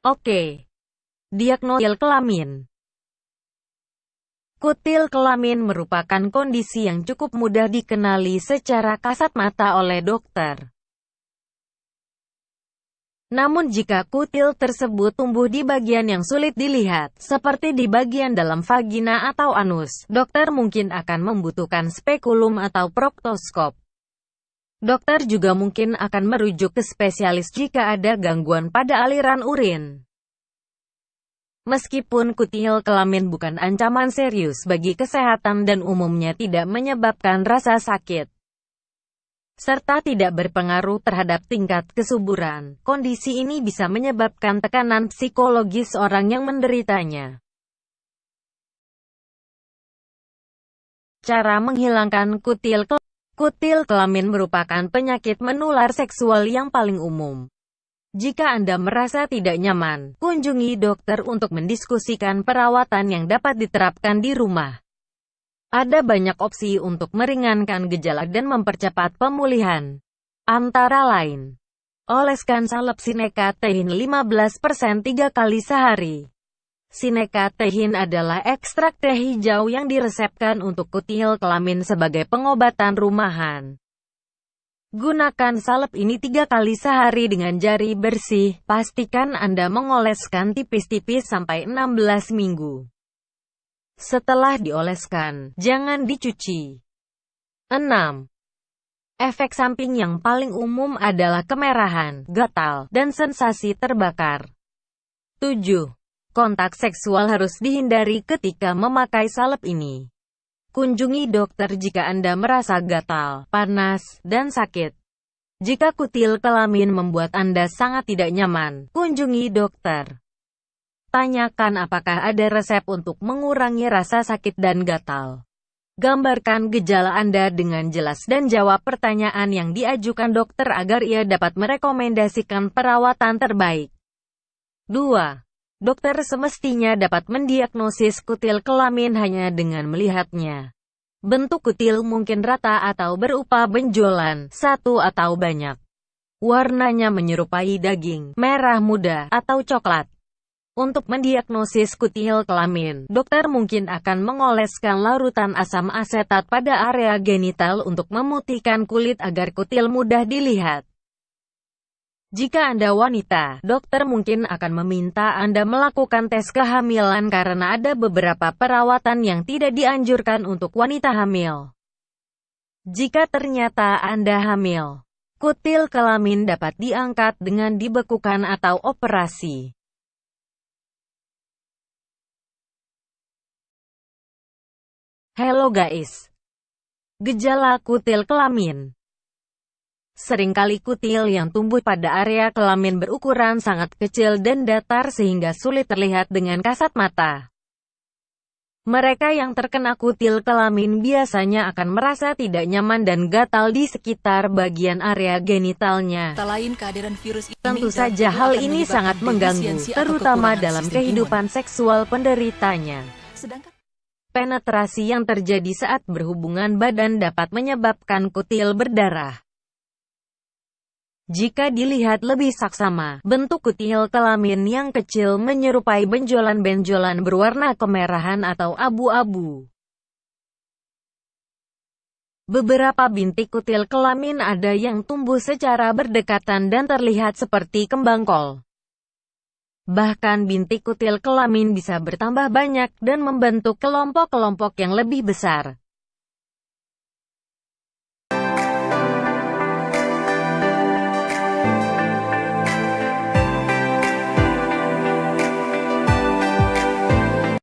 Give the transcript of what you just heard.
Oke. Diagnosil kelamin Kutil kelamin merupakan kondisi yang cukup mudah dikenali secara kasat mata oleh dokter. Namun jika kutil tersebut tumbuh di bagian yang sulit dilihat, seperti di bagian dalam vagina atau anus, dokter mungkin akan membutuhkan spekulum atau proktoskop. Dokter juga mungkin akan merujuk ke spesialis jika ada gangguan pada aliran urin. Meskipun kutil kelamin bukan ancaman serius bagi kesehatan dan umumnya tidak menyebabkan rasa sakit, serta tidak berpengaruh terhadap tingkat kesuburan, kondisi ini bisa menyebabkan tekanan psikologis orang yang menderitanya. Cara menghilangkan kutil kelamin Kutil kelamin merupakan penyakit menular seksual yang paling umum. Jika Anda merasa tidak nyaman, kunjungi dokter untuk mendiskusikan perawatan yang dapat diterapkan di rumah. Ada banyak opsi untuk meringankan gejala dan mempercepat pemulihan. Antara lain, oleskan salep sinekatehin 15% tiga kali sehari. Sinekatehin adalah ekstrak teh hijau yang diresepkan untuk kutil kelamin sebagai pengobatan rumahan. Gunakan salep ini tiga kali sehari dengan jari bersih. Pastikan Anda mengoleskan tipis-tipis sampai 16 minggu. Setelah dioleskan, jangan dicuci. 6. Efek samping yang paling umum adalah kemerahan, gatal, dan sensasi terbakar. 7. Kontak seksual harus dihindari ketika memakai salep ini. Kunjungi dokter jika Anda merasa gatal, panas, dan sakit. Jika kutil kelamin membuat Anda sangat tidak nyaman, kunjungi dokter. Tanyakan apakah ada resep untuk mengurangi rasa sakit dan gatal. Gambarkan gejala Anda dengan jelas dan jawab pertanyaan yang diajukan dokter agar ia dapat merekomendasikan perawatan terbaik. 2. Dokter semestinya dapat mendiagnosis kutil kelamin hanya dengan melihatnya. Bentuk kutil mungkin rata atau berupa benjolan, satu atau banyak. Warnanya menyerupai daging, merah muda, atau coklat. Untuk mendiagnosis kutil kelamin, dokter mungkin akan mengoleskan larutan asam asetat pada area genital untuk memutihkan kulit agar kutil mudah dilihat. Jika Anda wanita, dokter mungkin akan meminta Anda melakukan tes kehamilan karena ada beberapa perawatan yang tidak dianjurkan untuk wanita hamil. Jika ternyata Anda hamil, kutil kelamin dapat diangkat dengan dibekukan atau operasi. Hello guys. Gejala kutil kelamin Seringkali kutil yang tumbuh pada area kelamin berukuran sangat kecil dan datar sehingga sulit terlihat dengan kasat mata. Mereka yang terkena kutil kelamin biasanya akan merasa tidak nyaman dan gatal di sekitar bagian area genitalnya. Tentu saja hal ini sangat mengganggu, terutama dalam kehidupan seksual penderitanya. Penetrasi yang terjadi saat berhubungan badan dapat menyebabkan kutil berdarah. Jika dilihat lebih saksama, bentuk kutil kelamin yang kecil menyerupai benjolan-benjolan berwarna kemerahan atau abu-abu. Beberapa bintik kutil kelamin ada yang tumbuh secara berdekatan dan terlihat seperti kembang kol. Bahkan bintik kutil kelamin bisa bertambah banyak dan membentuk kelompok-kelompok yang lebih besar.